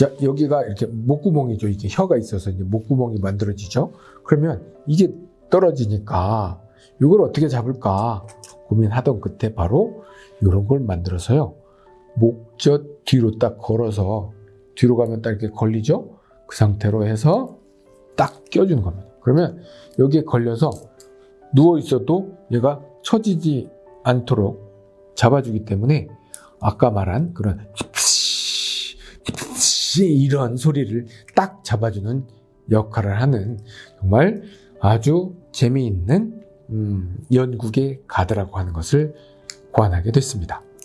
자, 여기가 이렇게 목구멍이죠. 이게 혀가 있어서 이제 목구멍이 만들어지죠. 그러면 이게 떨어지니까 이걸 어떻게 잡을까 고민하던 끝에 바로 이런 걸 만들어서요. 목젖 뒤로 딱 걸어서 뒤로 가면 딱 이렇게 걸리죠. 그 상태로 해서 딱 껴주는 겁니다. 그러면 여기에 걸려서 누워 있어도 얘가 처지지 않도록 잡아주기 때문에 아까 말한 그런 이런 소리를 딱 잡아주는 역할을 하는 정말 아주 재미있는 음, 연구의 가드라고 하는 것을 고안하게 됐습니다.